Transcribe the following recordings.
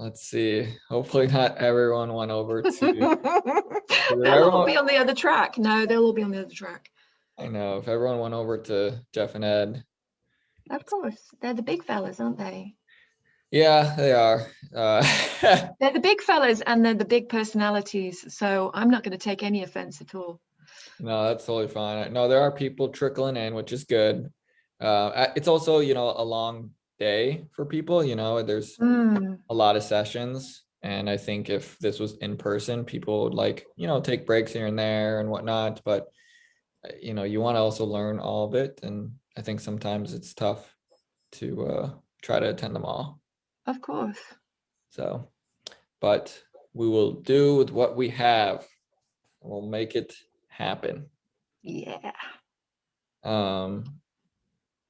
let's see. Hopefully not everyone went over to, They'll all be on the other track. No, they'll all be on the other track. I know, if everyone went over to Jeff and Ed. Of course, they're the big fellas, aren't they? Yeah, they are. Uh, They're the big fellas and they're the big personalities. So I'm not going to take any offense at all. No, that's totally fine. No, there are people trickling in, which is good. Uh, it's also, you know, a long day for people, you know, there's Mm, a lot of sessions. And I think if this was in person, people would like, you know, take breaks here and there and whatnot, but uh, you know, you want to also learn all of it. And I think sometimes it's tough to uh, try to attend them all. of course. So, but we will do with what we have. We'll make it happen. Yeah. Um,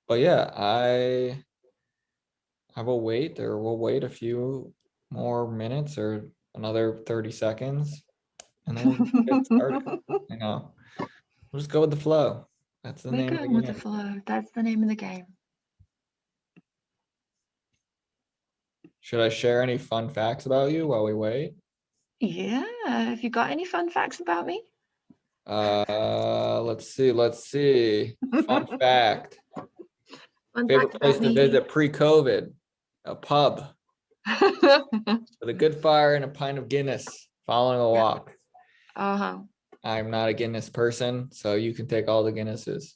but yeah, I I will wait or we'll wait a few more minutes or another 30 seconds. And then we'll get started. I know. We'll just go with the flow. That's the We're name of the with the game. flow. That's the name of the game. Should I share any fun facts about you while we wait? Yeah. Have you got any fun facts about me? Uh, let's see, let's see. Fun fact. Fun Favorite fact place to me. visit pre-COVID, a pub with a good fire and a pint of Guinness following a walk. uh-huh. I'm not a Guinness person, so you can take all the Guinnesses.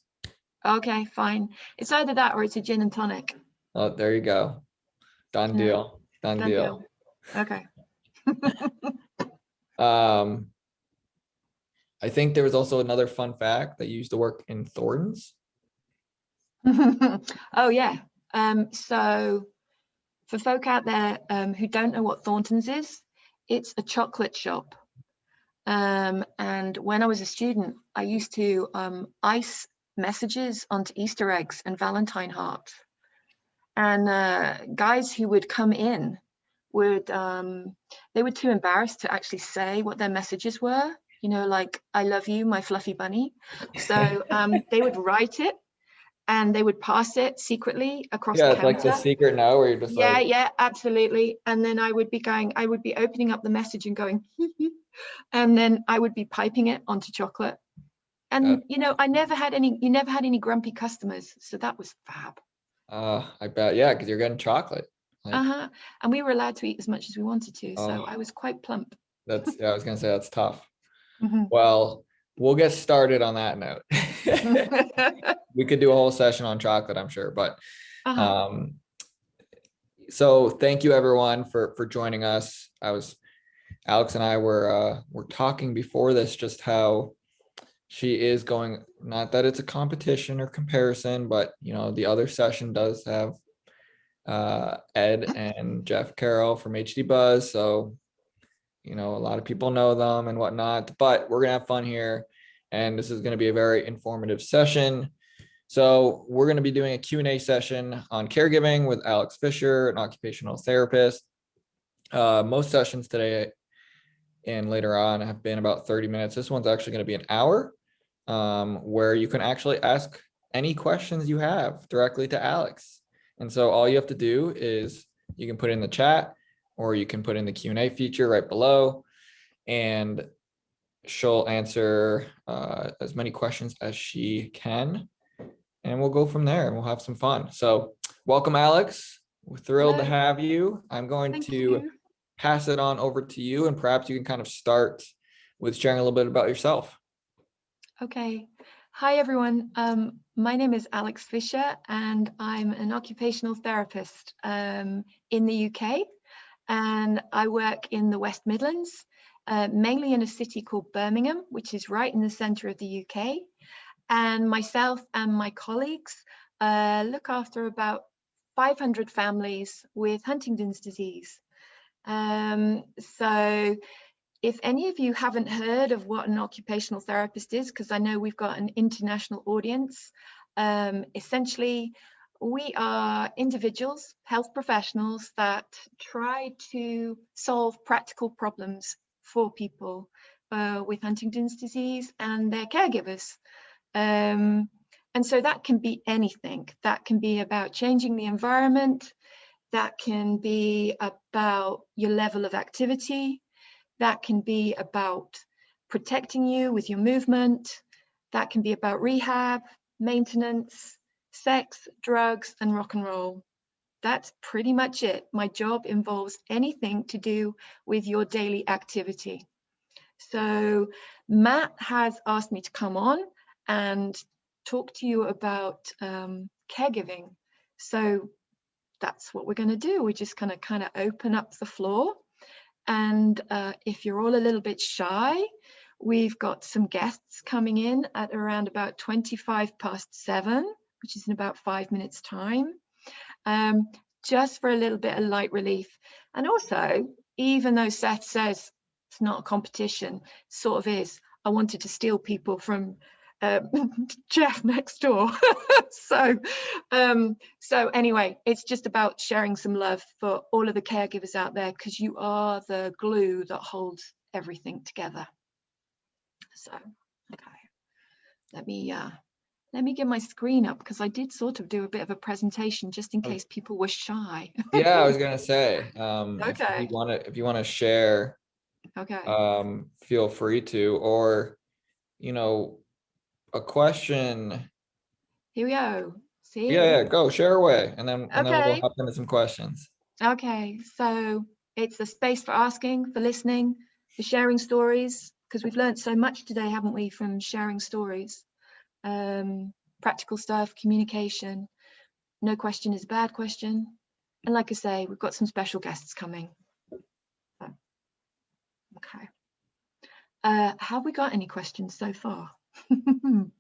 Okay, fine. It's either that or it's a gin and tonic. Oh, there you go. Done Yeah. deal. Done Done deal. Okay. Um, I think there was also another fun fact that you used to work in Thornton's. oh yeah. Um, so for folk out there um, who don't know what Thornton's is, it's a chocolate shop. Um, and when I was a student, I used to um, ice messages onto Easter eggs and Valentine hearts. And uh, guys who would come in would, um, they were too embarrassed to actually say what their messages were, you know, like, I love you, my fluffy bunny. So um, they would write it and they would pass it secretly across Yeah, the it's like the secret now where you're just Yeah, like, yeah, absolutely. And then I would be going, I would be opening up the message and going, and then I would be piping it onto chocolate. And you know, I never had any, you never had any grumpy customers, so that was fab. uh, I bet, yeah, because you're getting chocolate. Like, Uh-huh. And we were allowed to eat as much as we wanted to, so Oh. I was quite plump. That's, yeah, I was gonna say that's tough. Mhm. Well, we'll get started on that note. We could do a whole session on chocolate, I'm sure, but Uh-huh. Um, so thank you everyone for, for joining us. I was, Alex and I were, uh, were talking before this, just how she is going, not that it's a competition or comparison, but you know, the other session does have uh, Ed and Jeff Carroll from HD Buzz. So, you know, a lot of people know them and whatnot, but we're gonna have fun here. And this is gonna be a very informative session. So we're to be doing a Q&A session on caregiving with Alex Fisher, an occupational therapist. Uh, most sessions today and later on have been about 30 minutes. This one's actually to be an hour um, where you can actually ask any questions you have directly to Alex. And so all you have to do is you can put in the chat or you can put in the Q&A feature right below and she'll answer uh, as many questions as she can and we'll go from there and we'll have some fun. So welcome, Alex. We're thrilled to have you. I'm going Thank to you. pass it on over to you and perhaps you can kind of start with sharing a little bit about yourself. Okay. Hi, everyone. Um, my name is Alex Fisher, and I'm an occupational therapist um, in the UK. And I work in the West Midlands, uh, mainly in a city called Birmingham, which is right in the centre of the UK. And myself and my colleagues uh, look after about 500 families with Huntington's disease. Um, so if any of you haven't heard of what an occupational therapist is, because I know we've got an international audience, um, essentially we are individuals, health professionals that try to solve practical problems for people uh, with Huntington's disease and their caregivers. Um, and so that can be anything. That can be about changing the environment. that can be about your level of activity, that can be about protecting you with your movement, that can be about rehab, maintenance, sex, drugs, and rock and roll. That's pretty much it. My job involves anything to do with your daily activity. So Matt has asked me to come on and talk to you about um, caregiving. So that's what we're going to do. We're just going to kind of open up the floor. And uh, if you're all a little bit shy, we've got some guests coming in at around about 25 past seven, which is in about five minutes time, um, just for a little bit of light relief. And also, even though Seth says it's not a competition, sort of is, I wanted to steal people from uh, Jeff next door. so, um, so anyway, it's just about sharing some love for all of the caregivers out there because you are the glue that holds everything together. So, okay, let me uh, let me get my screen up because I did sort of do a bit of a presentation just in Oh. case people were shy. Yeah, I was gonna say, um, if Okay. you wanna, if you wanna share, okay. um, feel free to, or, you know, a question. Here we go. See? Yeah, yeah, go share away and then, and then we'll hop into some questions. Okay, so it's a space for asking, for listening, for sharing stories, because we've learned so much today, haven't we, from sharing stories. Um, practical stuff, communication. No question is a bad question. And like I say, we've got some special guests coming. So, okay. Uh, have we got any questions so far?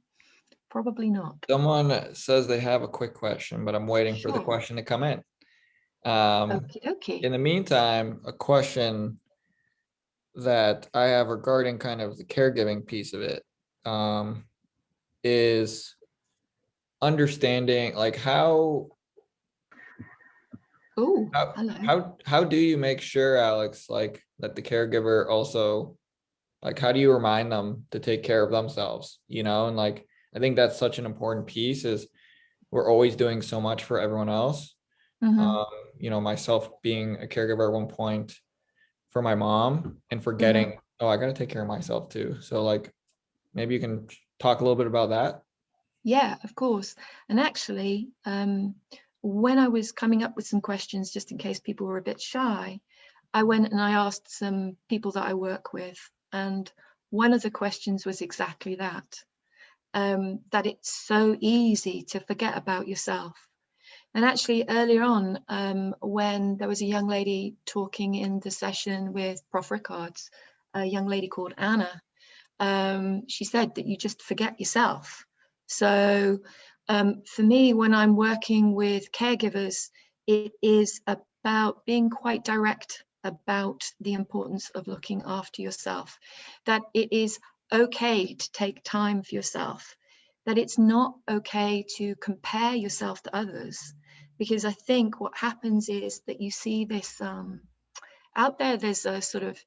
Probably not. Someone says they have a quick question, but I'm waiting for the question to come in. Um, Okay, okay. in the meantime, a question that I have regarding kind of the caregiving piece of it, um, is understanding like how, Oh, how, how, how do you make sure, Alex, like that the caregiver also, like, how do you remind them to take care of themselves, you know, and like, I think that's such an important piece is we're always doing so much for everyone else. Mhm. Um, you know, myself being a caregiver at one point for my mom and forgetting, oh, I gotta take care of myself too. So like, maybe you can talk a little bit about that. Yeah, of course. And actually, um, when I was coming up with some questions, just in case people were a bit shy, I went and I asked some people that I work with. And one of the questions was exactly that, um, that it's so easy to forget about yourself. And actually earlier on, um, when there was a young lady talking in the session with Prof. Rickards, a young lady called Anna, um, she said that you just forget yourself. So um, for me, when I'm working with caregivers, it is about being quite direct about the importance of looking after yourself, that it is okay to take time for yourself, that it's not okay to compare yourself to others. Because I think what happens is that you see this um, out there, there's a sort of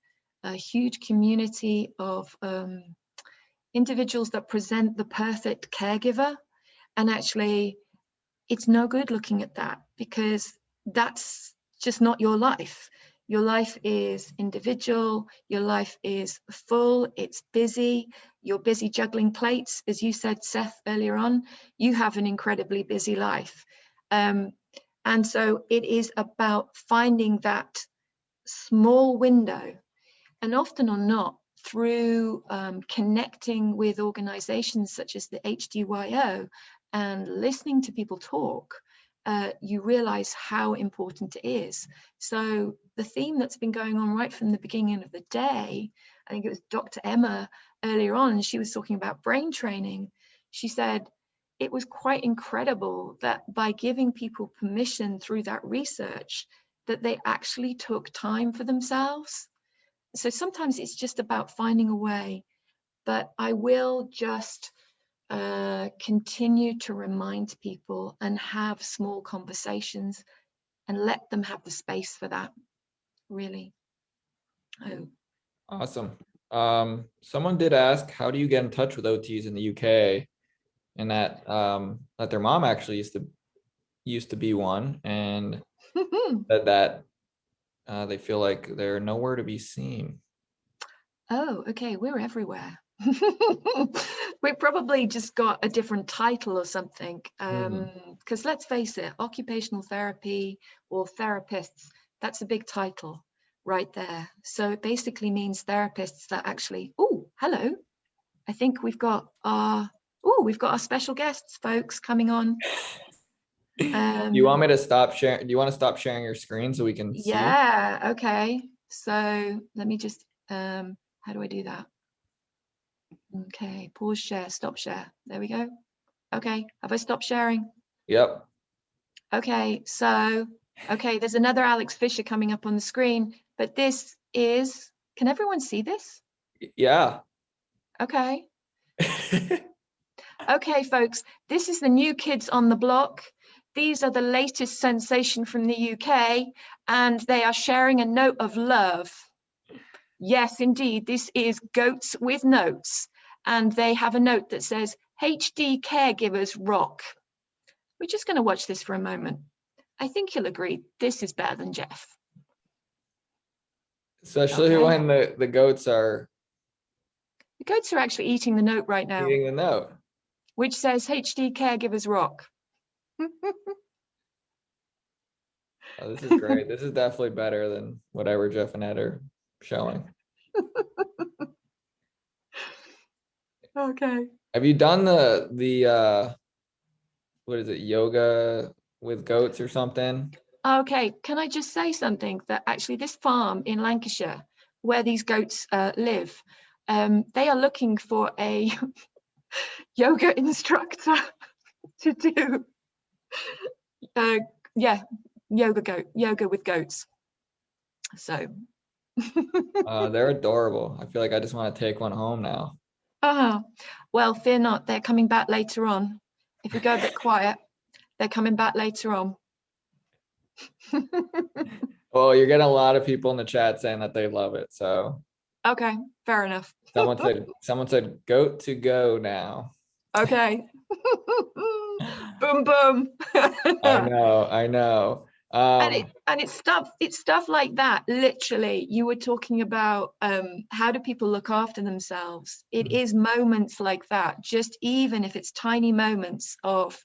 a huge community of um, individuals that present the perfect caregiver. And actually it's no good looking at that because that's just not your life. Your life is individual. Your life is full. It's busy. You're busy juggling plates as you said seth earlier on. You have an incredibly busy life. Um, and so it is about finding that small window and often or not through um, connecting with organizations such as the HDYO and listening to people talk, uh, you realize how important it is. So the theme that's been going on right from the beginning of the day, I think it was Dr. Emma earlier on, she was talking about brain training. She said it was quite incredible that by giving people permission through that research, that they actually took time for themselves so sometimes it's just about finding a way but i will just uh, continue to remind people and have small conversations and let them have the space for that really oh Awesome. Um, someone did ask, how do you get in touch with OTs in the UK? And that, um, that their mom actually used to, used to be one and said that uh, they feel like they're nowhere to be seen. Oh, okay, we're everywhere. we probably just got a different title or something. Um, because let's face it, occupational therapy or therapists, that's a big title right there. So it basically means therapists that actually, oh, hello. I think we've got our, oh, we've got our special guests, folks, coming on. Um, Do you want me to stop sharing? Do you want to stop sharing your screen so we can see? Yeah, okay. So let me just, um, how do I do that? Okay, pause share, stop share. There we go. Okay, have I stopped sharing? Yep. Okay, so, okay, there's another Alex Fisher coming up on the screen, but this is, can everyone see this? Yeah. Okay, okay, folks, this is the new kids on the block. These are the latest sensation from the UK, and they are sharing a note of love. Yes, indeed, this is Goats with Notes, and they have a note that says, HD caregivers rock. We're just going to watch this for a moment. I think you'll agree, this is better than Jeff. Especially Okay. when the, the goats are The goats are actually eating the note right now, eating the note. which says HD caregivers rock. Oh, this is great. This is definitely better than whatever Jeff and Ed are showing. Okay. Have you done the, the, uh, what is it, yoga with goats or something? Okay, can I just say something that actually this farm in Lancashire, where these goats uh, live, um, they are looking for a yoga instructor to do, uh, yeah, yoga goat, yoga with goats. So, Uh, they're adorable. I feel like I just want to take one home now. ah, well, fear not, they're coming back later on. If we go a bit quiet, they're coming back later on. Well, you're getting a lot of people in the chat saying that they love it. So Okay, fair enough. someone said, someone said, goat to go now. Okay. boom, boom. I know, I know. and it Um, and it's stuff it's stuff like that literally you were talking about um how do people look after themselves It Mhm. is moments like that just even if it's tiny moments of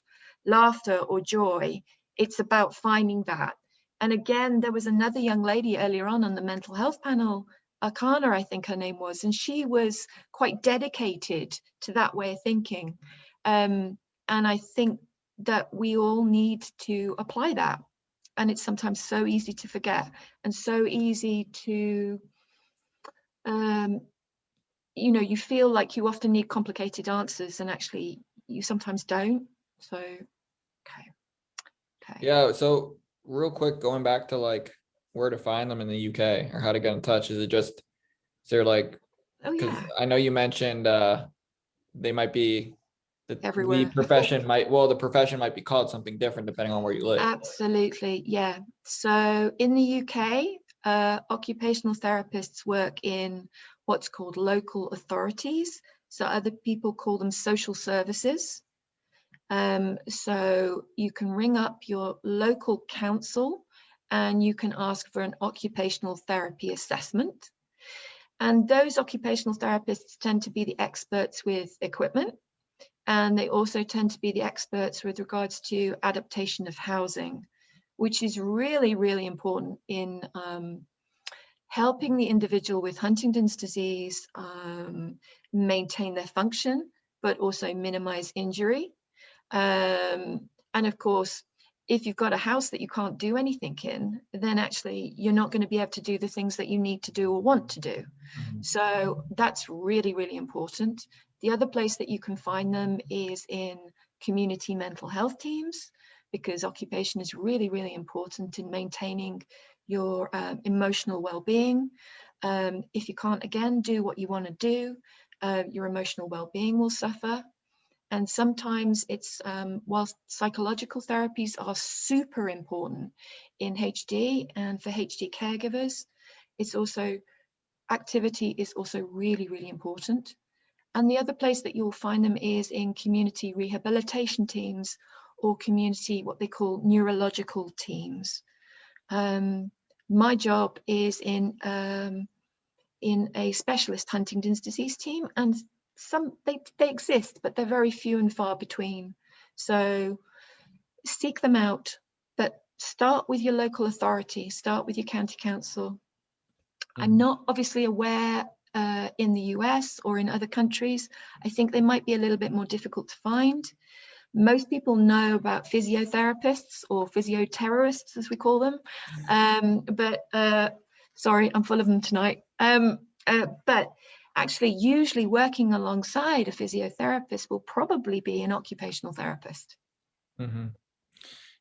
laughter or joy it's about finding that and again there was another young lady earlier on on the mental health panel Akana I think her name was and she was quite dedicated to that way of thinking um and I think that we all need to apply that. And it's sometimes so easy to forget and so easy to um you know you feel like you often need complicated answers and actually you sometimes don't. So okay. Okay. Yeah, so real quick, going back to like where to find them in the UK or how to get in touch, is it just, is there like, oh yeah. I know you mentioned uh they might be the the profession might, well, the profession might be called something different depending on where you live. absolutely yeah so in the uk uh, occupational therapists work in what's called local authorities so other people call them social services Um, so you can ring up your local council and you can ask for an occupational therapy assessment. And those occupational therapists tend to be the experts with equipment. And they also tend to be the experts with regards to adaptation of housing, which is really, really important in um, helping the individual with Huntington's disease um, maintain their function, but also minimize injury. Um, and of course, if you've got a house that you can't do anything in, then actually you're not going to be able to do the things that you need to do or want to do. Mhm. So that's really, really important. The other place that you can find them is in community mental health teams, because occupation is really, really important in maintaining your um, emotional well-being. Um, if you can't, again, do what you want to do, uh, your emotional well-being will suffer. And sometimes it's, um, whilst psychological therapies are super important in HD and for HD caregivers, it's also, activity is also really, really important. And the other place that you'll find them is in community rehabilitation teams or community, what they call neurological teams. Um, my job is in um, in a specialist Huntington's disease team, and some they they exist, but they're very few and far between. So seek them out, but start with your local authority. Start with your county council. I'm Mhm. not obviously aware uh, in the US or in other countries. I think they might be a little bit more difficult to find. Most people know about physiotherapists or physioterrorists, as we call them. Um, but uh, sorry, I'm full of them tonight. Um, uh, but actually, usually working alongside a physiotherapist will probably be an occupational therapist. Mhm.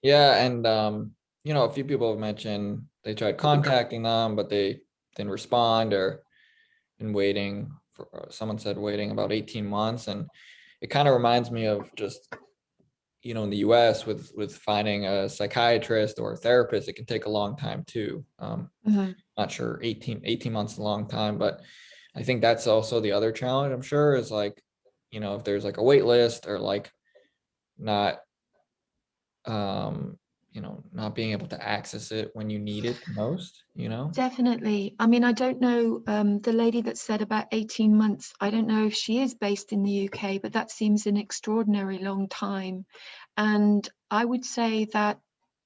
Yeah, and um, you know, a few people have mentioned they tried contacting them, but they didn't respond or been waiting for, uh, someone said waiting about 18 months. And it kind of reminds me of just, you know, in the US with with finding a psychiatrist or a therapist, it can take a long time too. Um, Mhm. not sure 18 18 months is a long time but i think that's also the other challenge i'm sure is like you know if there's like a wait list or like not um you know not being able to access it when you need it most you know Definitely. I mean, I don't know um, the lady that said about 18 months. I don't know if she is based in the UK, but that seems an extraordinary long time. And I would say that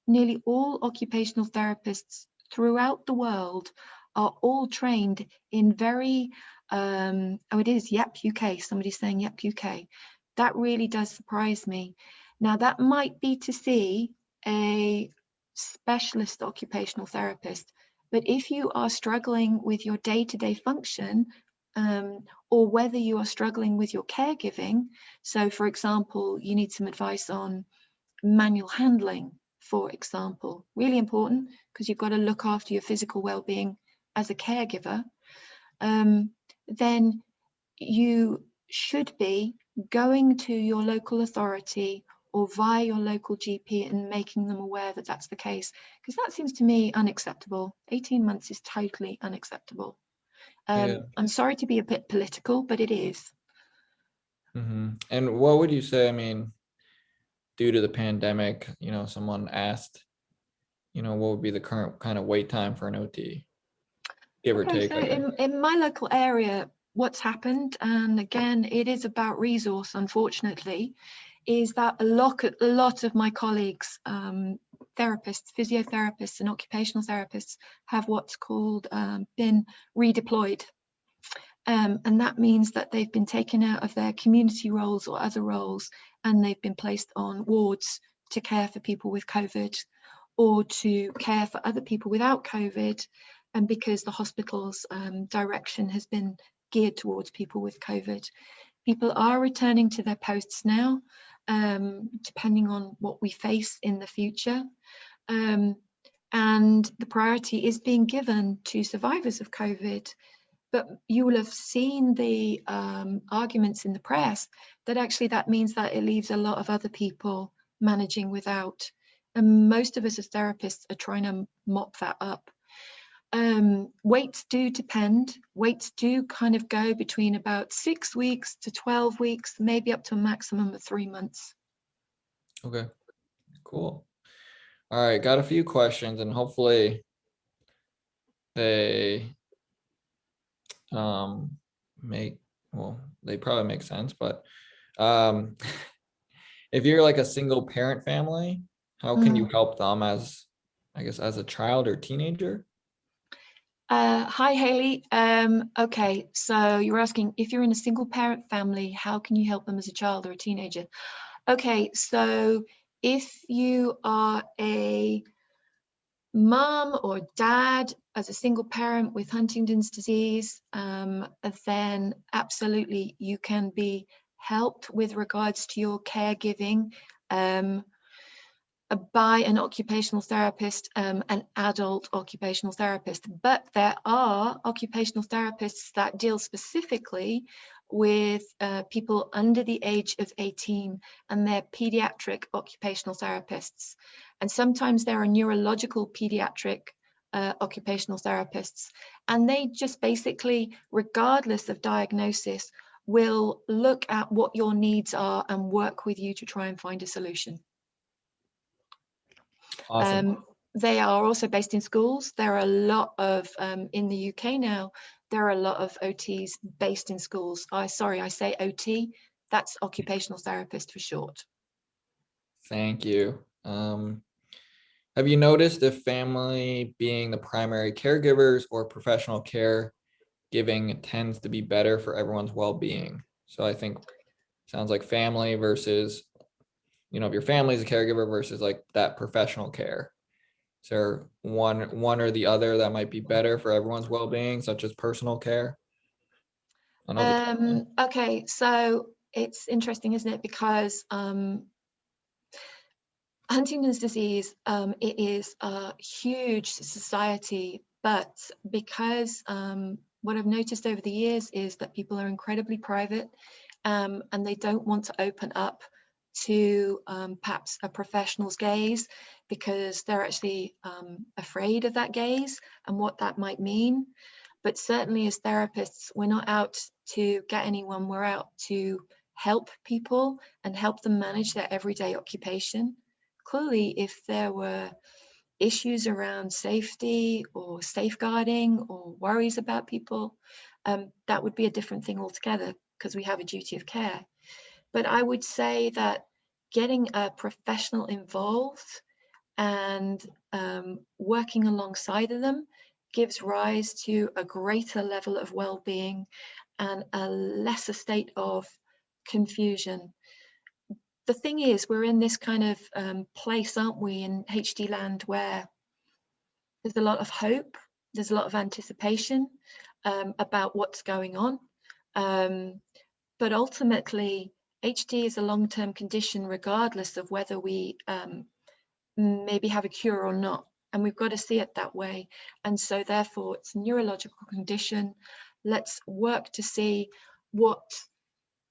nearly all occupational therapists throughout the world are all trained in very, um, oh, it is Yep UK. Somebody's saying Yep UK. That really does surprise me. Now, that might be to see a specialist occupational therapist but if you are struggling with your day to day function, um, or whether you are struggling with your caregiving, so for example, you need some advice on manual handling, for example, really important because you've got to look after your physical well being as a caregiver, um, then you should be going to your local authority or via your local GP and making them aware that that's the case. Because that seems to me unacceptable. 18 months is totally unacceptable. Um, Yeah. I'm sorry to be a bit political, but it is. Mhm. and what would you say i mean due to the pandemic you know someone asked you know what would be the current kind of wait time for an ot give or Okay, take so in, in my local area, what's happened, and again, it is about resource, unfortunately, is that a lot, a lot of my colleagues, um, therapists, physiotherapists, and occupational therapists have what's called um, been redeployed. Um, and that means that they've been taken out of their community roles or other roles and they've been placed on wards to care for people with COVID or to care for other people without COVID. And because the hospital's um, direction has been geared towards people with COVID, people are returning to their posts now, um, depending on what we face in the future. Um, and the priority is being given to survivors of COVID but you will have seen the um, arguments in the press that actually that means that it leaves a lot of other people managing without. And most of us as therapists are trying to mop that up. Um, weights do depend. Waits do kind of go between about six weeks to 12 weeks, maybe up to a maximum of three months. Okay, cool. All right, got a few questions and hopefully they um make well, they probably make sense, but um if you're like a single parent family, how can you help them as I guess as a child or teenager? Uh, hi, Haley. Um, okay, so you're asking if you're in a single parent family, how can you help them as a child or a teenager? Okay, so if you are a mom or dad as a single parent with Huntington's disease, um, then absolutely you can be helped with regards to your caregiving. Um, by an occupational therapist, um, an adult occupational therapist. But there are occupational therapists that deal specifically with uh, people under the age of 18 and they're pediatric occupational therapists. And sometimes there are neurological pediatric uh, occupational therapists. And they just basically, regardless of diagnosis, will look at what your needs are and work with you to try and find a solution. Awesome. Um, they are also based in schools. There are a lot of, um, in the UK now, there are a lot of OTs based in schools. I sorry, I say OT, that's occupational therapist for short. Thank you. Um, have you noticed if family being the primary caregivers or professional care giving tends to be better for everyone's well-being? So I think sounds like family versus, you know, if your family is a caregiver versus like that professional care. Is there one, one or the other that might be better for everyone's well-being, such as personal care? I know the- Um, okay, so it's interesting, isn't it? Because um, Huntington's disease, um, it is a huge society, but because um, what I've noticed over the years is that people are incredibly private um, and they don't want to open up to um, perhaps a professional's gaze because they're actually um, afraid of that gaze and what that might mean. But certainly as therapists, we're not out to get anyone, we're out to help people and help them manage their everyday occupation. Clearly, if there were issues around safety or safeguarding or worries about people, um, that would be a different thing altogether because we have a duty of care. But I would say that getting a professional involved and um, working alongside of them gives rise to a greater level of well-being and a lesser state of confusion. The thing is, we're in this kind of um, place, aren't we, in HD land where there's a lot of hope, there's a lot of anticipation um, about what's going on. Um, but ultimately, HD is a long-term condition regardless of whether we um, maybe have a cure or not. And we've got to see it that way. And so therefore it's a neurological condition. Let's work to see what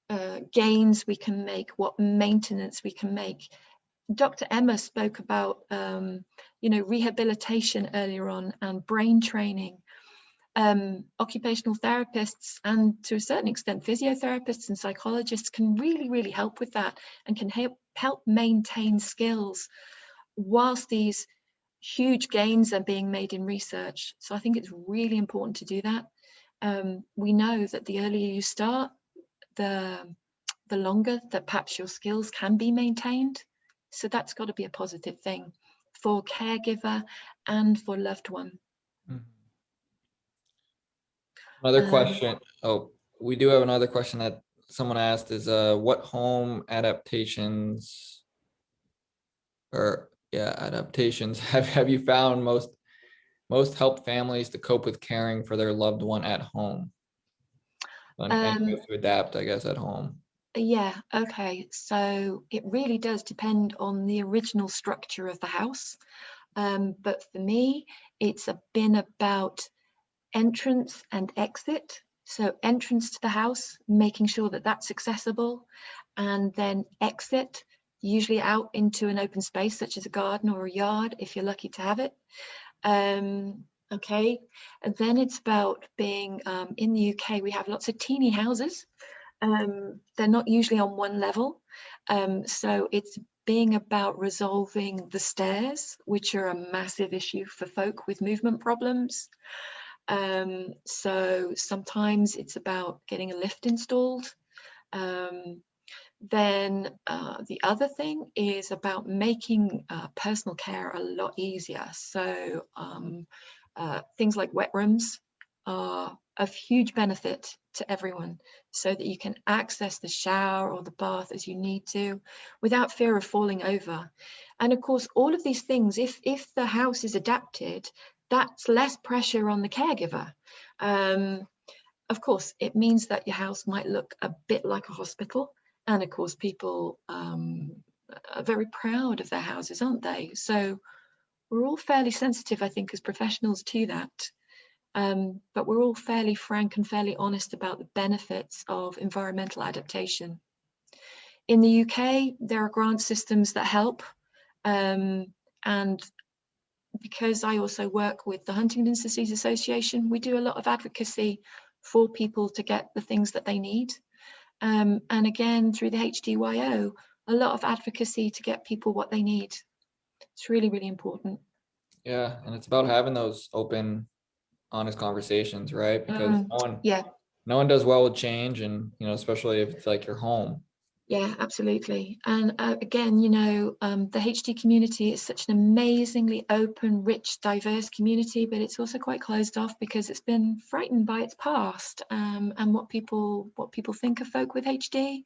uh, gains we can make, what maintenance we can make. Dr. Emma spoke about, um, you know, rehabilitation earlier on and brain training. Um, occupational therapists and to a certain extent physiotherapists and psychologists can really, really help with that and can help, help maintain skills whilst these huge gains are being made in research. So I think it's really important to do that. Um, we know that the earlier you start, the, the longer that perhaps your skills can be maintained. So that's got to be a positive thing for caregiver and for loved one. Mhm. Another Um, question, oh, we do have another question that someone asked is, uh, what home adaptations? Or, yeah, adaptations have, have you found most, most help families to cope with caring for their loved one at home? And and Um, to adapt, I guess, at home. Yeah, okay. So it really does depend on the original structure of the house. Um, but for me, it's a, been about entrance and exit. So entrance to the house, making sure that that's accessible, and then exit, usually out into an open space such as a garden or a yard, if you're lucky to have it. Um, okay, and then it's about being um, in the UK, we have lots of teeny houses. Um, they're not usually on one level. Um, so it's being about resolving the stairs, which are a massive issue for folk with movement problems. Um, so sometimes it's about getting a lift installed. Um, then uh, the other thing is about making uh, personal care a lot easier. So um, uh, things like wet rooms are of huge benefit to everyone so that you can access the shower or the bath as you need to without fear of falling over. And of course, all of these things, if, if the house is adapted, that's less pressure on the caregiver. Um, of course, it means that your house might look a bit like a hospital. And of course, people um, are very proud of their houses, aren't they? So we're all fairly sensitive, I think, as professionals to that. Um, but we're all fairly frank and fairly honest about the benefits of environmental adaptation. In the UK, there are grant systems that help. Um, and because I also work with the Huntington's Disease Association, we do a lot of advocacy for people to get the things that they need. Um, and again, through the HDYO, a lot of advocacy to get people what they need. It's really, really important. Yeah, and it's about having those open, honest conversations, right? Because Mm, no one, Yeah, no one does well with change and, you know, especially if it's like your home. Yeah, absolutely. And uh, again, you know, um, the HD community is such an amazingly open, rich, diverse community, but it's also quite closed off because it's been frightened by its past um, and what people what people think of folk with HD.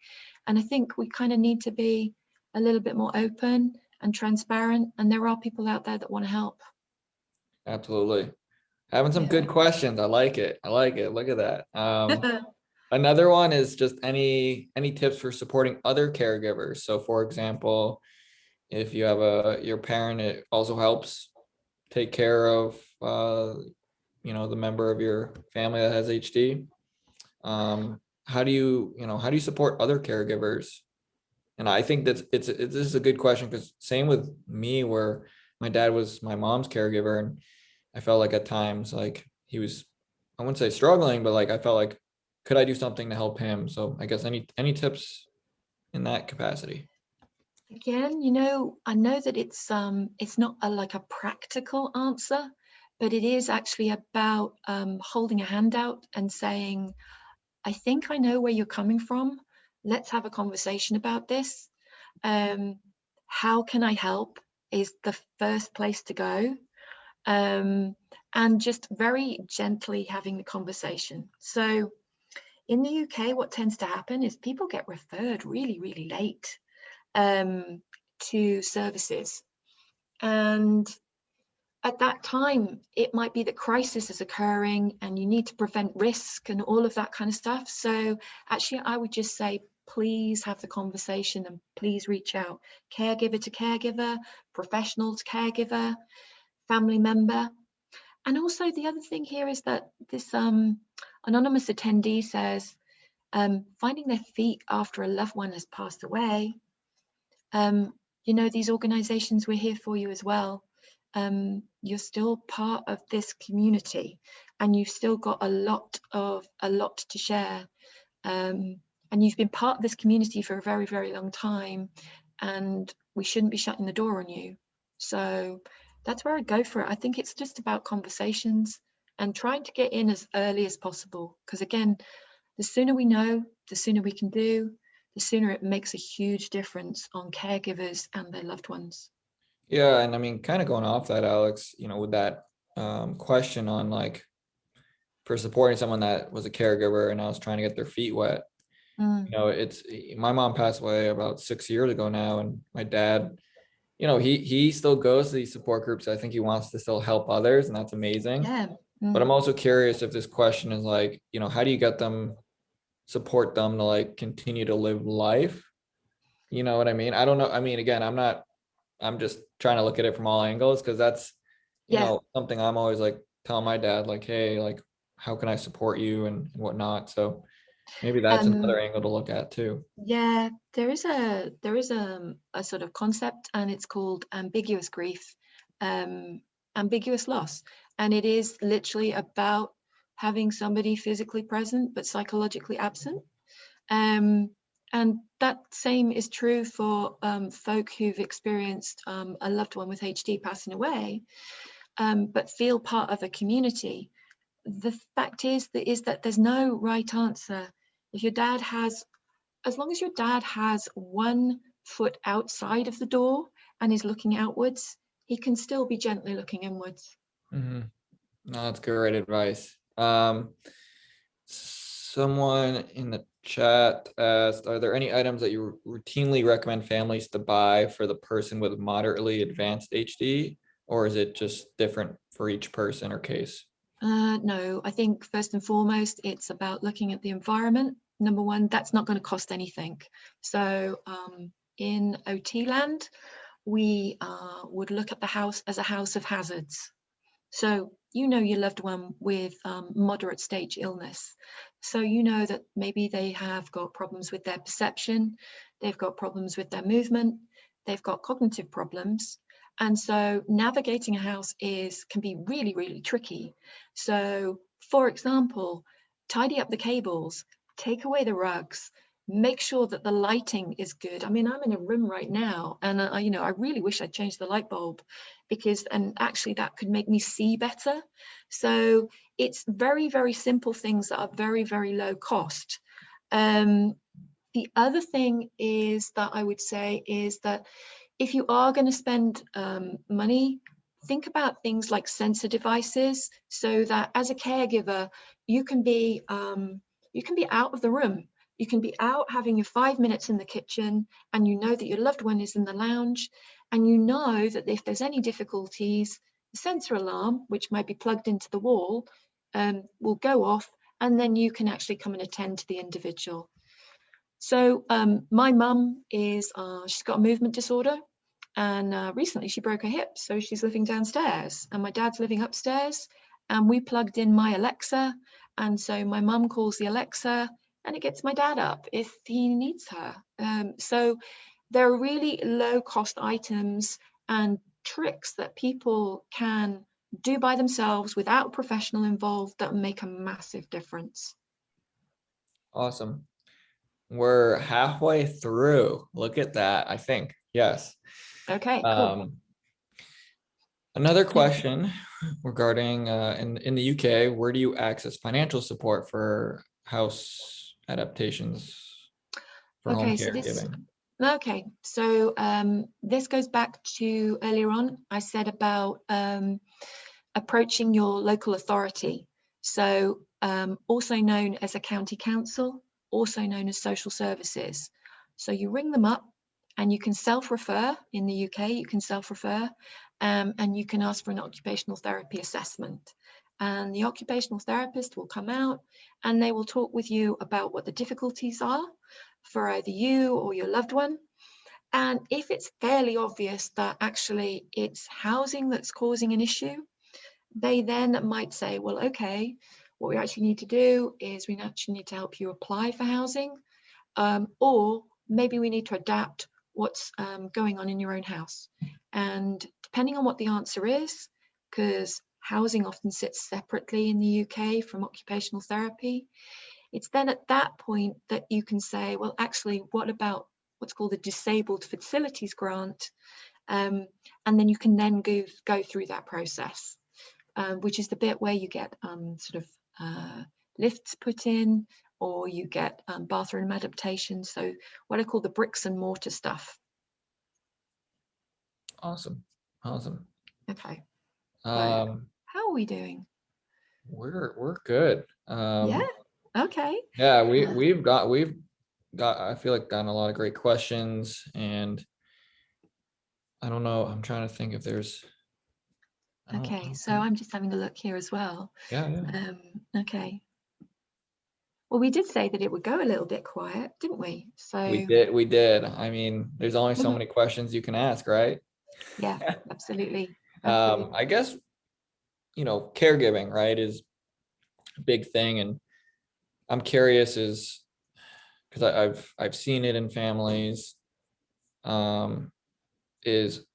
And I think we kind of need to be a little bit more open and transparent. And there are people out there that want to help. Absolutely. Having some Yeah. good questions. I like it. I like it. Look at that. Um, another one is just any, any tips for supporting other caregivers. So for example, if you have a, your parent, it also helps take care of, uh, you know, the member of your family that has HD. Um, how do you, you know, how do you support other caregivers? And I think that's, it's, it's, this is a good question because same with me where my dad was my mom's caregiver and I felt like at times like he was, I wouldn't say struggling, but like I felt like, could I do something to help him? So I guess any, any tips in that capacity? Again, you know, I know that it's um it's not a like a practical answer, but it is actually about um holding a hand out and saying, I think I know where you're coming from. Let's have a conversation about this. Um, how can I help is the first place to go. Um, and just very gently having the conversation. So in the UK, what tends to happen is people get referred really, really late um, to services. And at that time, it might be that crisis is occurring and you need to prevent risk and all of that kind of stuff. So actually, I would just say, please have the conversation and please reach out. Caregiver to caregiver, professional to caregiver, family member. And also the other thing here is that this um, anonymous attendee says, um, finding their feet after a loved one has passed away um, you know, these organizations, we're here for you as well. Um, you're still part of this community and you've still got a lot of a lot to share. Um, and you've been part of this community for a very, very long time and we shouldn't be shutting the door on you. So that's where I go for it. I think it's just about conversations and trying to get in as early as possible. Because again, the sooner we know, the sooner we can do, the sooner it makes a huge difference on caregivers and their loved ones. Yeah, and I mean, kind of going off that, Alex, you know, with that um, question on like for supporting someone that was a caregiver and now is trying to get their feet wet. Mm, You know, it's my mom passed away about six years ago now, and my dad, you know, he he still goes to these support groups. I think he wants to still help others, and that's amazing. yeah. But I'm mm, also curious if this question is like, you know, how do you get them, support them to like continue to live life? You know what I mean? I don't know. I mean, again, I'm not, I'm just trying to look at it from all angles because that's, you Yeah. know, something I'm always like telling my dad, like, hey, like, how can I support you and whatnot? So maybe that's Um, another angle to look at too. Yeah, there is a there is a, a sort of concept and it's called ambiguous grief, um, ambiguous loss. And it is literally about having somebody physically present but psychologically absent. Um, and that same is true for um, folk who've experienced um, a loved one with HD passing away, um, but feel part of a community. The fact is that is that there's no right answer. If your dad has, as long as your dad has one foot outside of the door and is looking outwards, he can still be gently looking inwards. Mhm. No, that's great advice. Um, someone in the chat asked, are there any items that you routinely recommend families to buy for the person with moderately advanced HD? Or is it just different for each person or case? Uh, no, I think first and foremost, it's about looking at the environment. Number one, that's not going to cost anything. So um, in OT land, we uh, would look at the house as a house of hazards. So you know your loved one with um, moderate stage illness. So you know that maybe they have got problems with their perception, they've got problems with their movement, they've got cognitive problems. And so navigating a house is can be really, really tricky. So for example, tidy up the cables, take away the rugs, make sure that the lighting is good. I mean, I'm in a room right now and I, you know, I really wish I'd changed the light bulb because, and actually that could make me see better. So it's very, very simple things that are very, very low cost. Um, the other thing is that I would say is that if you are going to spend um, money, think about things like sensor devices so that as a caregiver, you can be um, you can be out of the room you can be out having your five minutes in the kitchen and you know that your loved one is in the lounge and you know that if there's any difficulties, the sensor alarm, which might be plugged into the wall, um, will go off and then you can actually come and attend to the individual. So um, my mum is, uh, she's got a movement disorder and uh, recently she broke her hip. So she's living downstairs and my dad's living upstairs and we plugged in my Alexa. And so my mum calls the Alexa and it gets my dad up if he needs her. Um, so there are really low cost items and tricks that people can do by themselves without professional involved that make a massive difference. Awesome. We're halfway through. Look at that, I think. Yes. Okay, cool. Um, another question regarding uh, in, in the UK, where do you access financial support for house adaptations for home Okay, so this, okay, so um, this goes back to earlier on, I said about um, approaching your local authority. So um, also known as a county council, also known as social services. So you ring them up and you can self-refer in the UK, you can self-refer um, and you can ask for an occupational therapy assessment and the occupational therapist will come out and they will talk with you about what the difficulties are for either you or your loved one. And if it's fairly obvious that actually it's housing that's causing an issue, they then might say, well, okay, what we actually need to do is we actually need to help you apply for housing, um, or maybe we need to adapt what's um, going on in your own house. And depending on what the answer is, because Housing often sits separately in the UK from occupational therapy. It's then at that point that you can say, well, actually, what about what's called the Disabled Facilities Grant? Um, and then you can then go, go through that process, um, which is the bit where you get um, sort of uh, lifts put in or you get um, bathroom adaptations. So what I call the bricks and mortar stuff. Awesome. Awesome. Okay. Um, How are we doing? we're, we're good. Um, yeah. Okay. Yeah, we, Uh, we've got, we've got, I feel like gotten a lot of great questions and I don't know, I'm trying to think if there's. I don't- I Okay. So I'm just having a look here as well. Yeah, yeah. Um, okay. Well, we did say that it would go a little bit quiet, didn't we? So We did, we did. I mean, there's only so Mhm. many questions you can ask, right? yeah, absolutely. Um. I guess, you know, caregiving, right, is a big thing and I'm curious is, because I've, I've seen it in families. Um, is,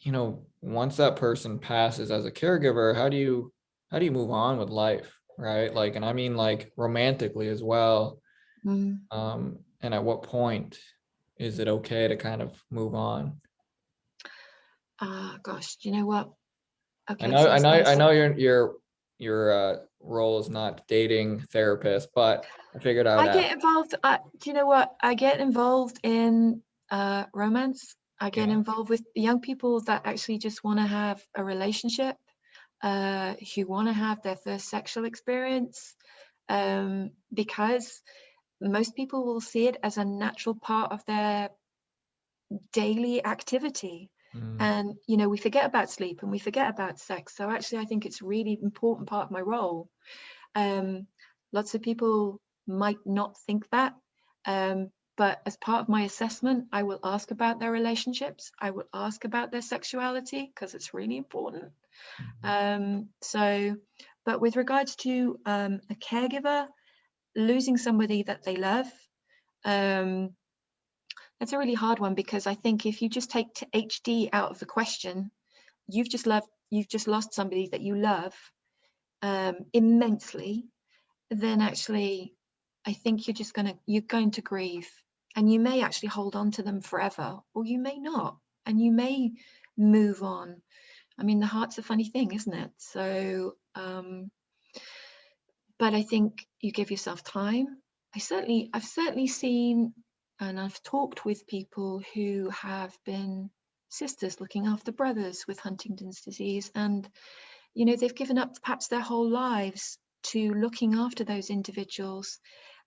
you know, once that person passes as a caregiver, how do you, how do you move on with life, right? Like, and I mean like romantically as well. Mm, Um, and at what point is it okay to kind of move on? Ah, gosh, do you know what? Okay. I know, I know, I know your, your, your, uh, role is not dating therapist, but I figured I would I get involved. Uh, do you know what? I get involved in uh, romance. I get Yeah. involved with young people that actually just want to have a relationship, uh, who want to have their first sexual experience, um, because most people will see it as a natural part of their daily activity. Mm, And, you know, we forget about sleep and we forget about sex. So actually, I think it's a really important part of my role. Um, lots of people might not think that. Um, but as part of my assessment, I will ask about their relationships. I will ask about their sexuality because it's really important. mhm. Um, so, but with regards to um, a caregiver, losing somebody that they love, um, that's a really hard one because I think if you just take HD out of the question, you've just loved, you've just lost somebody that you love um, immensely, then actually I think you're just gonna you're going to grieve, and you may actually hold on to them forever, or you may not, and you may move on. I mean, the heart's a funny thing, isn't it? So, um, but I think you give yourself time. I certainly, I've certainly seen, and I've talked with people who have been sisters looking after brothers with Huntington's disease, and you know they've given up perhaps their whole lives to looking after those individuals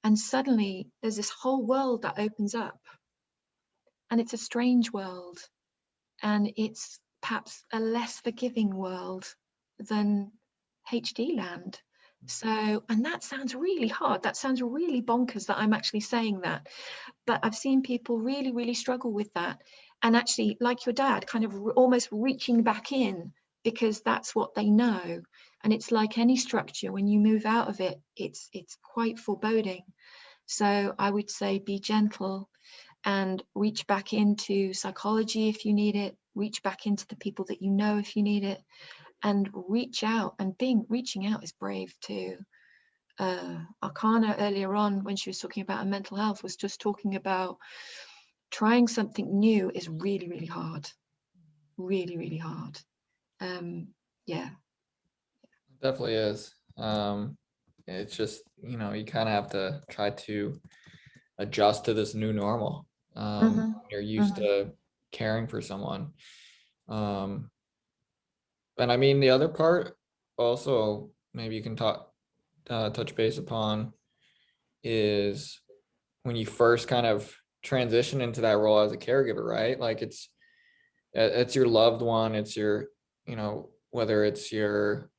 and suddenly there's this whole world that opens up. And it's a strange world. And it's perhaps a less forgiving world than HD land. So, and that sounds really hard. That sounds really bonkers that I'm actually saying that. But I've seen people really, really struggle with that. And actually, like your dad, kind of almost reaching back in because that's what they know and it's like any structure when you move out of it it's it's quite foreboding so i would say be gentle and reach back into psychology if you need it reach back into the people that you know if you need it and reach out and being reaching out is brave too uh arcana earlier on when she was talking about her mental health was just talking about trying something new is really really hard really really hard um yeah Definitely is. Um, it's just, you know, you kind of have to try to adjust to this new normal. Um, Mhm, you're used to caring for someone. Um, and I mean, the other part also, maybe you can talk, uh, touch base upon is when you first kind of transition into that role as a caregiver, right? Like it's, uh, it's your loved one, it's your, you know, whether it's your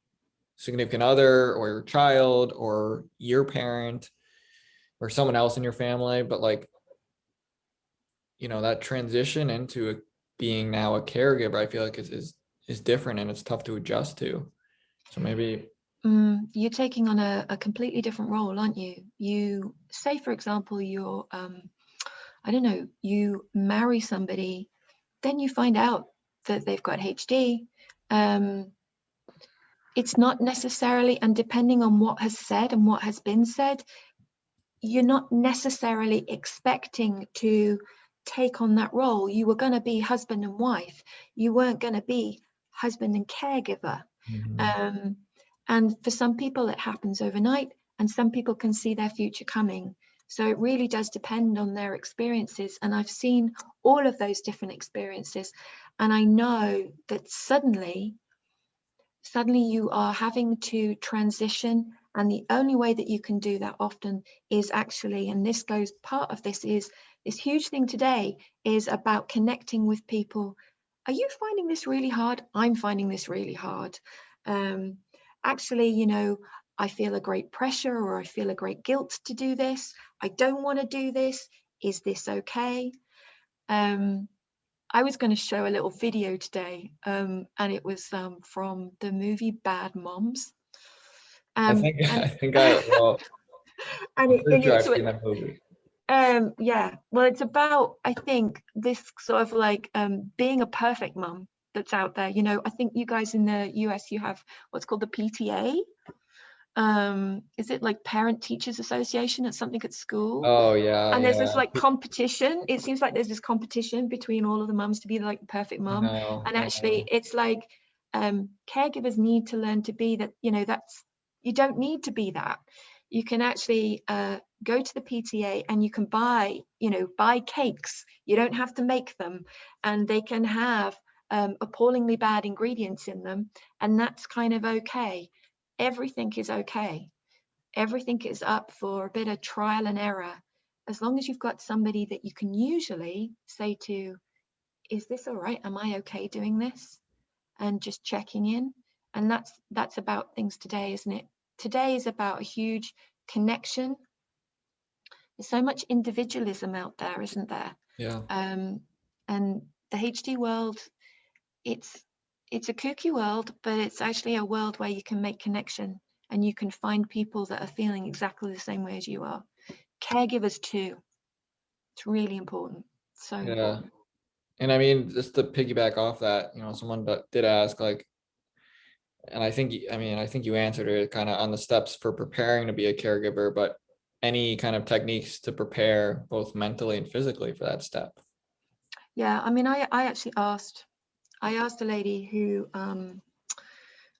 significant other or your child or your parent or someone else in your family, but like, you know, that transition into a, being now a caregiver, I feel like is, is, is different and it's tough to adjust to. So maybe, Mm, you're taking on a, a completely different role, aren't you? You say, for example, you're, um, I don't know, you marry somebody, then you find out that they've got HD. Um, it's not necessarily, and depending on what has said and what has been said, you're not necessarily expecting to take on that role. You were going to be husband and wife. You weren't going to be husband and caregiver. Mhm. Um, and for some people, it happens overnight, and some people can see their future coming. So it really does depend on their experiences. And I've seen all of those different experiences. And I know that suddenly, suddenly you are having to transition. And the only way that you can do that often is actually, and this goes, part of this is this huge thing today is about connecting with people. Are you finding this really hard? I'm finding this really hard. Um, actually, you know, I feel a great pressure or I feel a great guilt to do this. I don't want to do this. Is this okay? Um, I was going to show a little video today, um, and it was um, from the movie Bad Moms. I Um, think, and, I think I, well, and it, and it's, that movie. Um, yeah, well, it's about, I think, this sort of like um, being a perfect mum that's out there. You know, I think you guys in the US, you have what's called the PTA. Um, is it like Parent Teachers Association? It's something at school. Oh, yeah. and there's this like competition. It seems like there's this competition between all of the mums to be like the perfect mum. And actually, it's like um, caregivers need to learn to be that. You know, that's you don't need to be that. You can actually uh, go to the PTA and you can buy, you know, buy cakes. You don't have to make them, and they can have um, appallingly bad ingredients in them, and that's kind of okay. Everything is okay. Everything is up for a bit of trial and error. As long as you've got somebody that you can usually say to, is this all right? Am I okay doing this? And just checking in. And that's that's about things today, isn't it? Today is about a huge connection. There's so much individualism out there, isn't there? Yeah. um, and the HD world, it's it's a kooky world, but it's actually a world where you can make connection and you can find people that are feeling exactly the same way as you are. Caregivers too. It's really important. So Yeah. important. And I mean, just to piggyback off that, you know, someone did ask like, and I think, I mean, I think you answered it kind of on the steps for preparing to be a caregiver, but any kind of techniques to prepare both mentally and physically for that step? Yeah, I mean, I, I actually asked, I asked a lady who, um,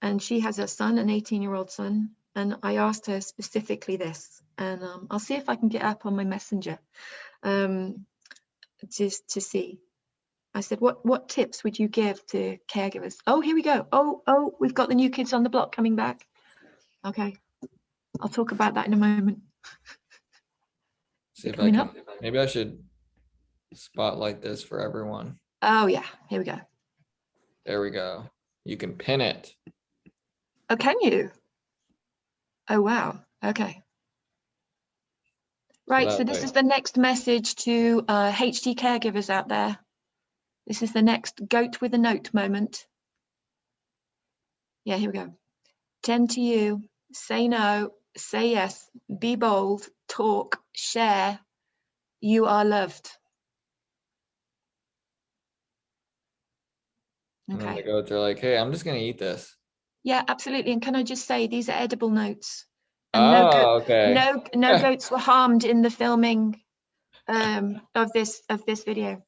and she has a son, an 18 year old son, and I asked her specifically this, and um, I'll see if I can get up on my messenger um, just to see. I said, what what tips would you give to caregivers? Oh, here we go. Oh, oh, we've got the new kids on the block coming back. Okay, I'll talk about that in a moment. See if I Coming can, up. maybe I should spotlight this for everyone. Oh yeah, here we go. There we go. You can pin it. Oh, can you? Oh, wow. Okay. Right, so that this way- is the next message to uh, HD caregivers out there. This is the next goat with a note moment. Yeah, here we go. Tend to you, say no, say yes, be bold, talk, share. You are loved. And Okay. the goats are like, hey, I'm just gonna eat this. Yeah, absolutely. And can I just say, these are edible notes. And no goat, Oh, okay. no no goats were harmed in the filming um, of this of this video.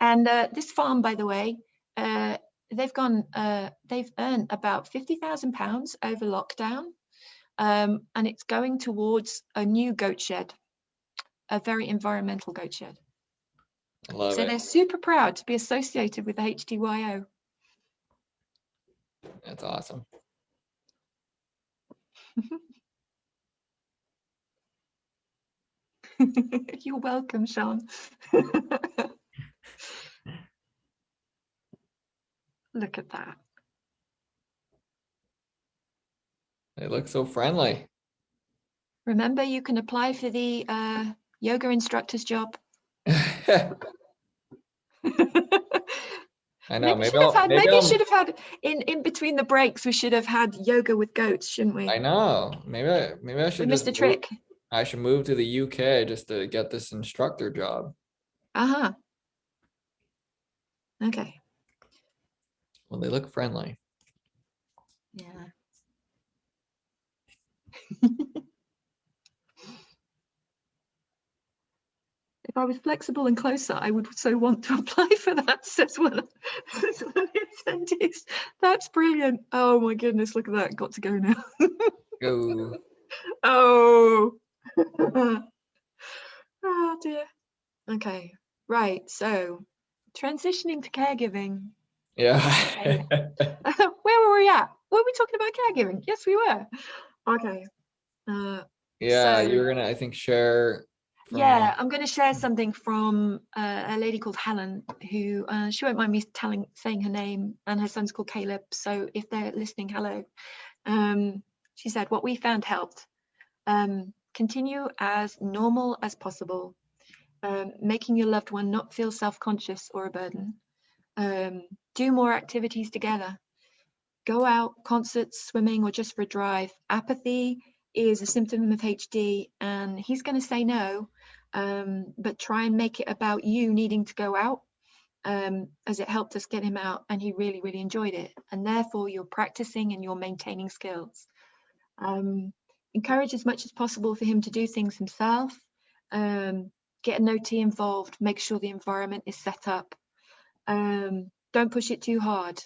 And uh, this farm, by the way, uh, they've gone uh, they've earned about fifty thousand pounds over lockdown, um, and it's going towards a new goat shed, a very environmental goat shed. Love so they're super proud to be associated with the HDYO. That's awesome. You're welcome, Sean. Look at that. They look so friendly. Remember, you can apply for the uh, yoga instructor's job. I know, maybe maybe should had, maybe maybe should have had in in between the breaks. We should have had yoga with goats, shouldn't we? I know, maybe I, maybe I we should missed just the move- trick. I should move to the UK just to get this instructor job. Uh huh. Okay. Well, they look friendly. Yeah. if I was flexible and closer, I would so want to apply for that, says one, says one of the attendees. That's brilliant. Oh my goodness, look at that. Got to go now. Go. Oh. oh dear. Okay, right. So transitioning to caregiving. Yeah. Where were we at? Were we talking about caregiving? Yes, we were. Okay. Uh, Yeah, So- you were gonna, I think, share. from- yeah, I'm going to share something from uh, a lady called Helen, who uh, she won't mind me telling saying her name, and her son's called Caleb. So if they're listening, hello. Um, she said, "What we found helped. Um, continue as normal as possible, um, making your loved one not feel self-conscious or a burden. Um, do more activities together. Go out, concerts, swimming, or just for a drive. Apathy is a symptom of HD, and he's going to say no um, but try and make it about you needing to go out um, as it helped us get him out and he really really enjoyed it and therefore you're practicing and you're maintaining skills um, encourage as much as possible for him to do things himself um, get an OT involved make sure the environment is set up um, don't push it too hard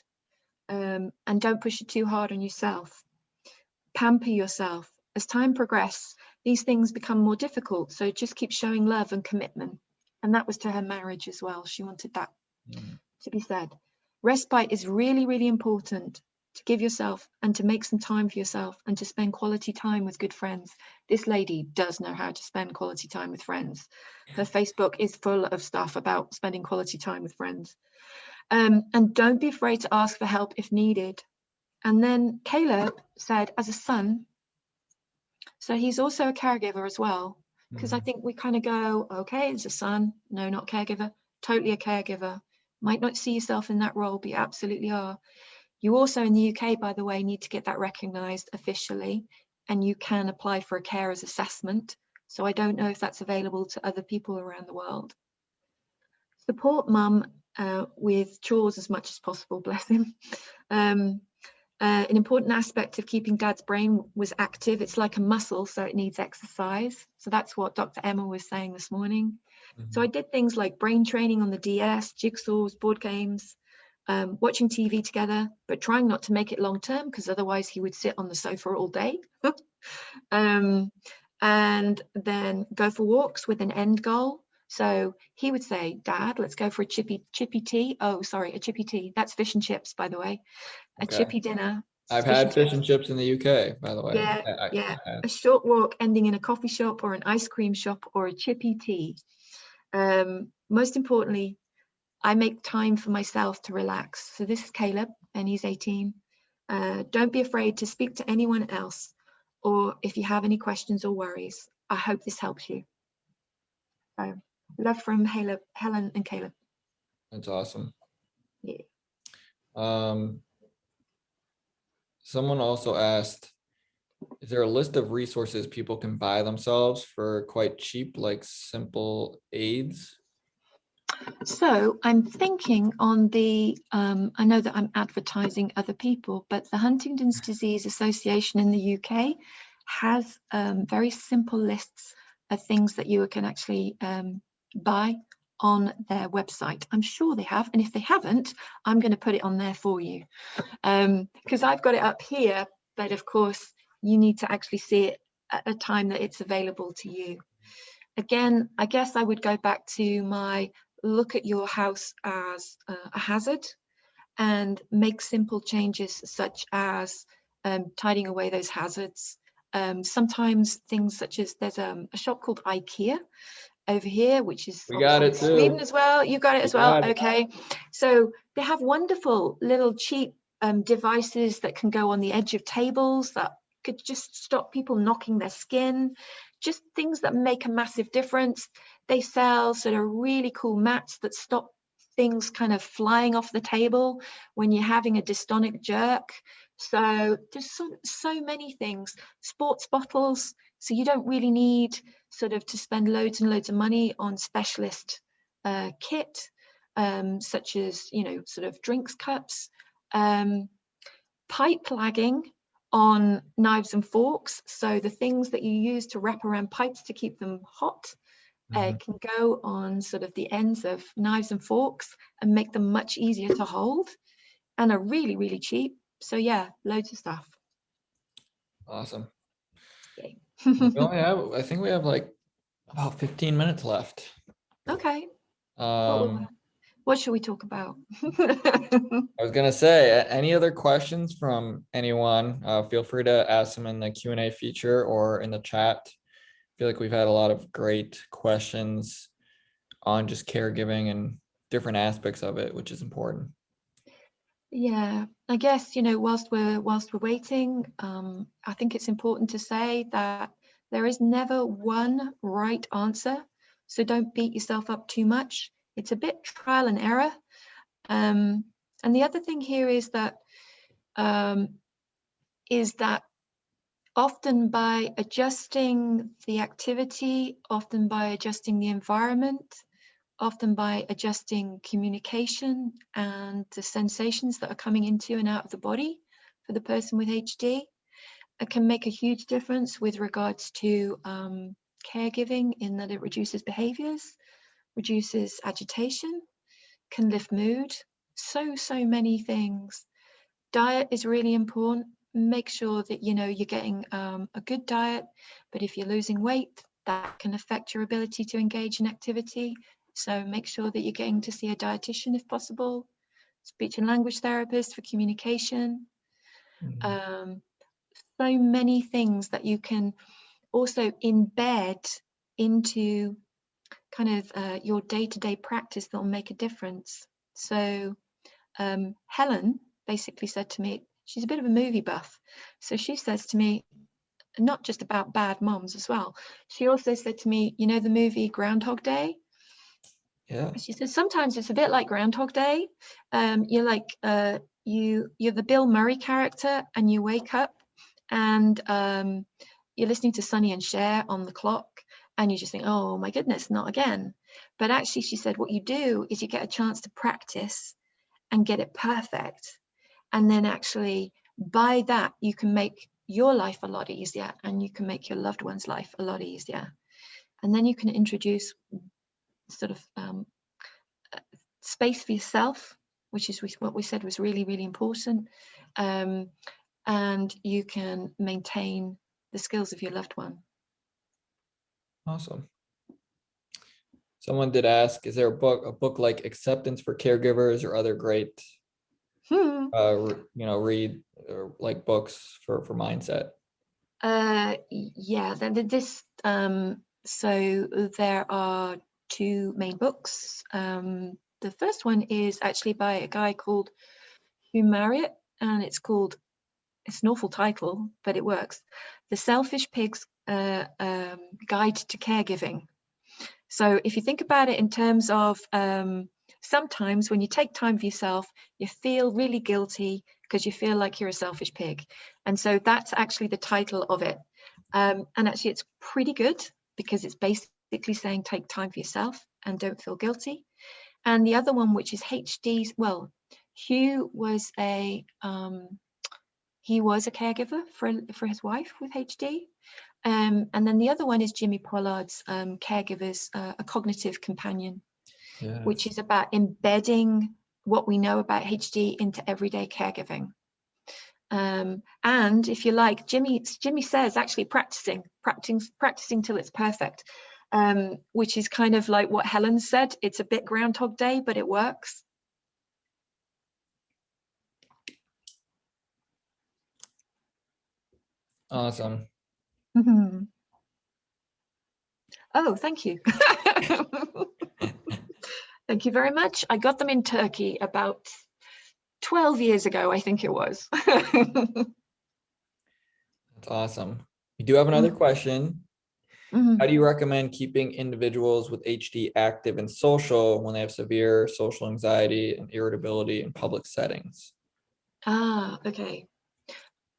um, and don't push it too hard on yourself pamper yourself as time progresses these things become more difficult. So just keep showing love and commitment. And that was to her marriage as well. She wanted that Mm. to be said. Respite is really, really important to give yourself and to make some time for yourself and to spend quality time with good friends. This lady does know how to spend quality time with friends. Her Facebook is full of stuff about spending quality time with friends. Um, and don't be afraid to ask for help if needed. And then Caleb said, as a son, so he's also a caregiver as well, because I Mhm. think we kind of go, okay, it's a son, no, not caregiver, totally a caregiver. Might not see yourself in that role, but you absolutely are. You also in the UK, by the way, need to get that recognised officially, and you can apply for a carer's assessment. So I don't know if that's available to other people around the world. Support mum uh, with chores as much as possible, bless him. Um, Uh, an important aspect of keeping dad's brain was active. It's like a muscle, so it needs exercise. So that's what Dr. Emma was saying this morning. So I did things like brain training on the DS, jigsaws, board games, um, watching TV together, but trying not to make it long term because otherwise he would sit on the sofa all day. um, and then go for walks with an end goal. So he would say, Dad, let's go for a chippy chippy tea. Oh, sorry, a chippy tea. That's fish and chips, by the way. A Okay. chippy dinner. I've fish had fish and chips in the UK, by the way. Yeah, I- yeah. I a short walk ending in a coffee shop or an ice cream shop or a chippy tea. Um, most importantly, I make time for myself to relax. So this is Caleb and he's 18. Uh, don't be afraid to speak to anyone else or if you have any questions or worries. I hope this helps you. So, love from Helen and Caleb. That's awesome. Yeah. Um, someone also asked, is there a list of resources people can buy themselves for quite cheap, like simple aids? So I'm thinking on the, um, I know that I'm advertising other people, but the Huntington's Disease Association in the UK has um, very simple lists of things that you can actually um, buy on their website. I'm sure they have, and if they haven't, I'm going to put it on there for you because I've got it up here, but of course you need to actually see it at a time that it's available to you. Again, I guess I would go back to my look at your house as a hazard and make simple changes such as um, tidying away those hazards. Um, sometimes things such as there's um, a shop called IKEA over here, which is We got it Sweden as well. You got it We as well. got it. Okay. So they have wonderful little cheap um, devices that can go on the edge of tables that could just stop people knocking their skin, just things that make a massive difference. They sell sort of really cool mats that stop things kind of flying off the table when you're having a dystonic jerk. So there's so, so many things. Sports bottles, so you don't really need sort of to spend loads and loads of money on specialist uh, kit, um, such as, you know, sort of drinks cups. Um, pipe lagging on knives and forks. So the things that you use to wrap around pipes to keep them hot uh, Mhm. can go on sort of the ends of knives and forks and make them much easier to hold and are really, really cheap. So yeah, loads of stuff. Awesome. Yay. We only have, I think we have like about fifteen minutes left. okay. Um, what should we talk about? I was gonna say, any other questions from anyone? Uh, feel free to ask them in the Q and A feature or in the chat. I feel like we've had a lot of great questions on just caregiving and different aspects of it, which is important. Yeah, I guess, you know, whilst we're whilst we're waiting, um, I think it's important to say that there is never one right answer. So don't beat yourself up too much. It's a bit trial and error. Um, and the other thing here is that um, is that often by adjusting the activity, often by adjusting the environment, often by adjusting communication and the sensations that are coming into and out of the body for the person with HD. It can make a huge difference with regards to um, caregiving in that it reduces behaviors, reduces agitation, can lift mood, so, so many things. Diet is really important. Make sure that you know you're getting um, a good diet, but if you're losing weight, that can affect your ability to engage in activity. So make sure that you're getting to see a dietitian if possible, speech and language therapist for communication. Mhm. Um, so many things that you can also embed into kind of uh, your day-to-day practice that will make a difference. So um, Helen basically said to me, she's a bit of a movie buff. So she says to me, not just about bad moms as well. She also said to me, you know, the movie Groundhog Day? Yeah, she said sometimes it's a bit like groundhog day um you're like uh you you're the bill murray character and you wake up and um you're listening to Sonny and Cher on the clock and you just think oh my goodness not again but actually she said what you do is you get a chance to practice and get it perfect and then actually by that, you can make your life a lot easier and you can make your loved one's life a lot easier. And then you can introduce sort of um, uh, space for yourself, which is what we said was really, really important. Um, and you can maintain the skills of your loved one. Awesome. Someone did ask, is there a book, a book like Acceptance for Caregivers or other great, Hmm. uh, you know, read or like books for, for mindset? Uh, yeah, this, um, so there are two main books. Um, the first one is actually by a guy called Hugh Marriott, and it's called, it's an awful title, but it works. The Selfish Pig's uh, um, Guide to Caregiving. So if you think about it in terms of um, sometimes when you take time for yourself, you feel really guilty because you feel like you're a selfish pig. And so that's actually the title of it. Um, and actually, it's pretty good because it's basically saying take time for yourself and don't feel guilty. And the other one, which is HD's, well, Hugh was a um, he was a caregiver for for his wife with HD. Um, and then the other one is Jimmy Pollard's um, Caregivers, uh, a cognitive companion which is about embedding what we know about HD into everyday caregiving. Um, and if you like, Jimmy, Jimmy says actually practicing, practicing, practicing till it's perfect, um, which is kind of like what Helen said. It's a bit Groundhog Day, but it works. Awesome. Mhm. Oh, thank you. Thank you very much. I got them in Turkey about 12 years ago, I think it was. That's awesome. We do have another Mm. question. Mhm. How do you recommend keeping individuals with HD active and social when they have severe social anxiety and irritability in public settings? Ah, okay.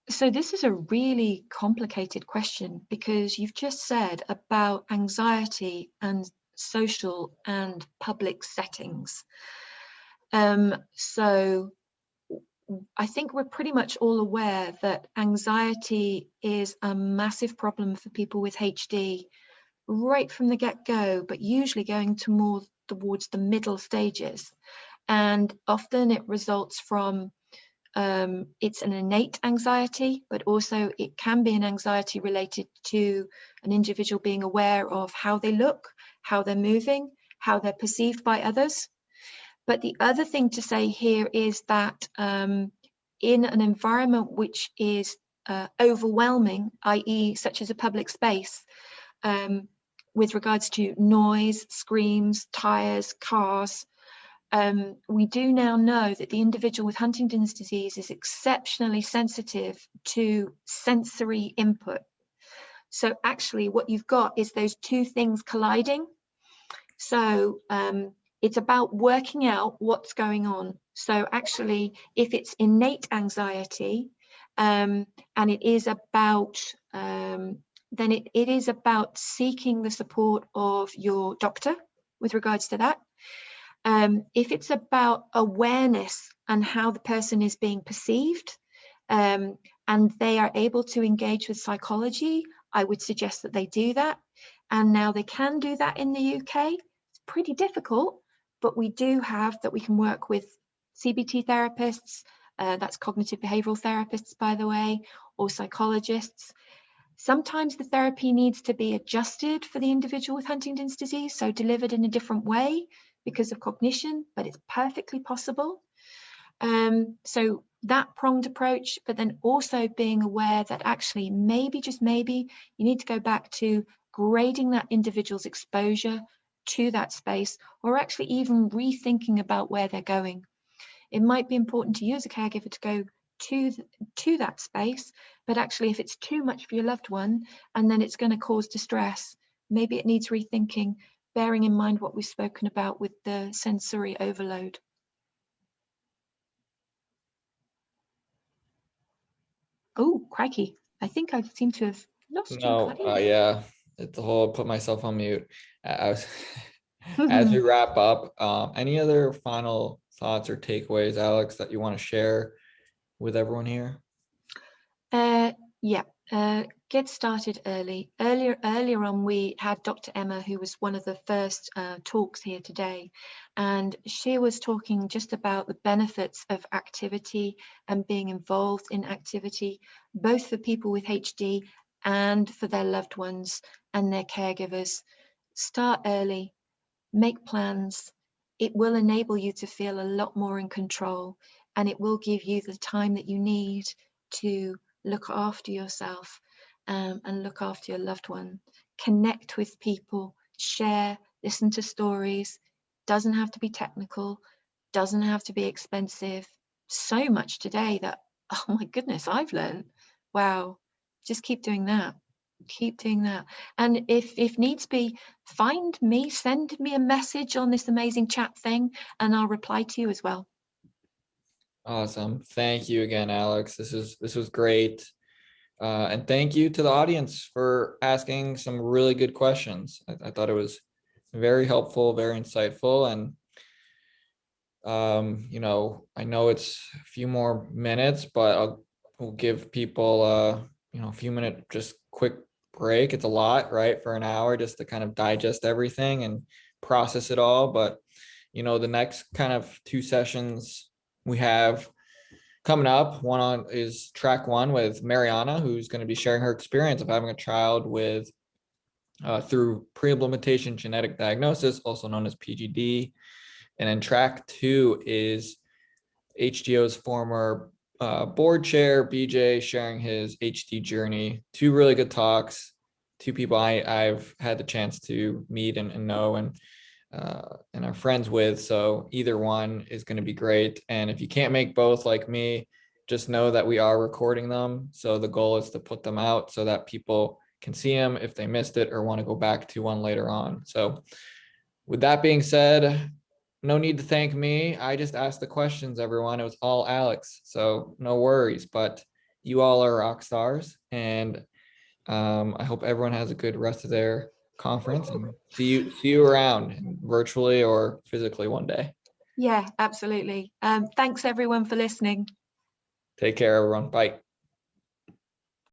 So this is a really complicated question because you've just said about anxiety and social and public settings. Um, so I think we're pretty much all aware that anxiety is a massive problem for people with HD right from the get-go, but usually going to more towards the middle stages. And often it results from um, it's an innate anxiety, but also it can be an anxiety related to an individual being aware of how they look, how they're moving, how they're perceived by others. But the other thing to say here is that um, in an environment which is uh, overwhelming, i.e., such as a public space, um, with regards to noise, screams, tires, cars, um, we do now know that the individual with Huntington's disease is exceptionally sensitive to sensory input. So actually what you've got is those two things colliding. So um, it's about working out what's going on. So actually, if it's innate anxiety um, and it is about, um, then it, it is about seeking the support of your doctor with regards to that. Um, if it's about awareness and how the person is being perceived, um, and they are able to engage with psychology, I would suggest that they do that. And now they can do that in the UK. It's pretty difficult, but we do have that we can work with CBT therapists, uh, that's cognitive behavioral therapists, by the way, or psychologists. Sometimes the therapy needs to be adjusted for the individual with Huntington's disease, so delivered in a different way because of cognition, but it's perfectly possible. Um, so that pronged approach, but then also being aware that actually maybe, just maybe, you need to go back to grading that individual's exposure to that space, or actually even rethinking about where they're going. It might be important to you as a caregiver to go to, th- to that space, but actually if it's too much for your loved one and then it's going to cause distress, maybe it needs rethinking, bearing in mind what we've spoken about with the sensory overload. Oh, crikey. I think I seem to have lost you. No, uh, yeah, it's the whole put myself on mute. I I was, as we wrap up, um, any other final thoughts or takeaways, Alex, that you want to share with everyone here? Uh, yeah, uh, get started early. Earlier, earlier on, we had Dr. Emma, who was one of the first uh, talks here today, and she was talking just about the benefits of activity and being involved in activity, both for people with HD and for their loved ones and their caregivers. Start early, make plans. It will enable you to feel a lot more in control and it will give you the time that you need to look after yourself um, and look after your loved one. Connect with people, share, listen to stories. Doesn't have to be technical, doesn't have to be expensive. So much today that, oh my goodness, I've learned. Wow, just keep doing that. Keep doing that. And if if needs be, find me, send me a message on this amazing chat thing, and I'll reply to you as well. Awesome. Thank you again, Alex. This is this was great. Uh, and thank you to the audience for asking some really good questions. I, I thought it was very helpful, very insightful, and um, you know, I know it's a few more minutes, but I'll we'll give people uh, you know, a few minute just quick break. It's a lot, right? For an hour just to kind of digest everything and process it all. But you know, the next kind of two sessions we have coming up, one on is track one with Mariana, who's going to be sharing her experience of having a child with uh, through pre-implementation genetic diagnosis, also known as PGD. And then track two is HDYO's former uh, board chair, BJ, sharing his HD journey. Two really good talks, two people I, I've had the chance to meet and, and know and uh, and are friends with. So either one is going to be great. And if you can't make both like me, just know that we are recording them. So the goal is to put them out so that people can see them if they missed it or want to go back to one later on. So with that being said, no need to thank me. I just asked the questions, everyone. It was all Alex. So no worries, but you all are rock stars. And um, I hope everyone has a good rest of their conference and see you see you around virtually or physically one day. Yeah, absolutely. Um, thanks everyone for listening. Take care, everyone. Bye.